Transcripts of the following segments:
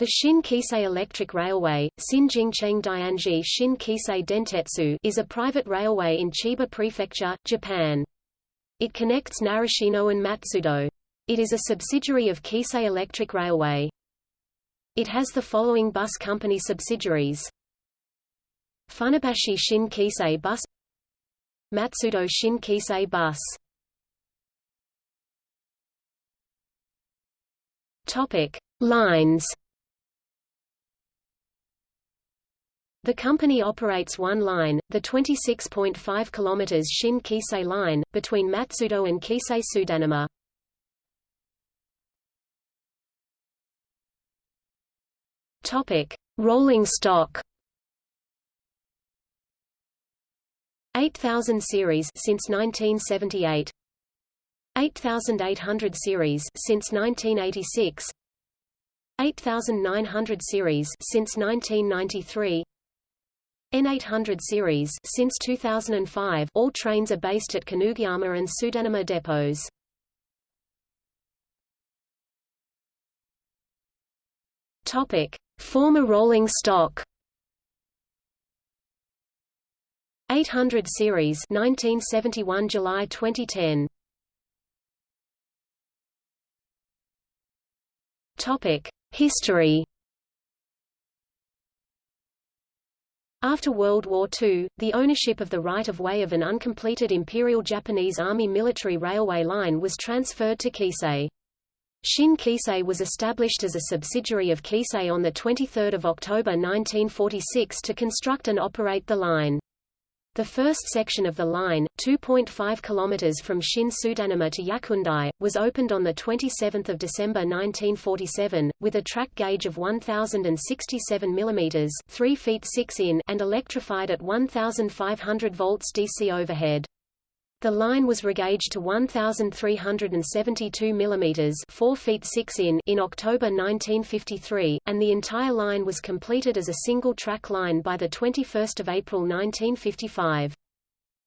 The Shin Keisei Electric Railway, Dianji Shin Keisei Dentetsu is a private railway in Chiba Prefecture, Japan. It connects Narashino and Matsudo. It is a subsidiary of Keisei Electric Railway. It has the following bus company subsidiaries. Funabashi Shin Keisei Bus Matsudo Shin Keisei Bus. Lines The company operates one line, the 26.5 km Shin-Keisei line, between Matsudo and Keisei Tsudanuma. Topic: Rolling stock. 8000 series since 1978. 8800 series since 1986. 8900 series since 1993. N800 series since 2005 all trains are based at Kunugiyama and Tsudanuma depots. Topic: Former rolling stock. 800 series 1971 July 2010 Topic: History After World War II, the ownership of the right-of-way of an uncompleted Imperial Japanese Army military railway line was transferred to Keisei. Shin Keisei was established as a subsidiary of Keisei on 23 October 1946 to construct and operate the line. The first section of the line, 2.5 km from Shin Tsudanuma to Yakuendai, was opened on 27 December 1947, with a track gauge of 1,067 mm 3 feet 6 in and electrified at 1,500 volts DC overhead. The line was regauged to 1,372 mm 4 feet 6 in in October 1953, and the entire line was completed as a single-track line by 21 April 1955.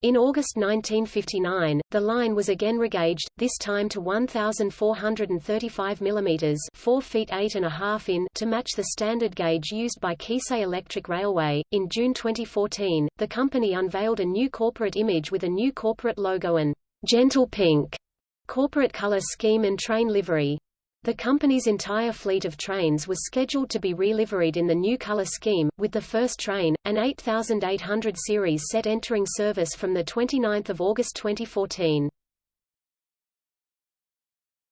In August 1959, the line was again regauged, this time to 1,435 mm 4 feet 8 and a half in to match the standard gauge used by Keisei Electric Railway. In June 2014, the company unveiled a new corporate image with a new corporate logo and gentle pink corporate color scheme and train livery. The company's entire fleet of trains was scheduled to be re-liveried in the new color scheme, with the first train, an 8800 series set entering service from 29 August 2014.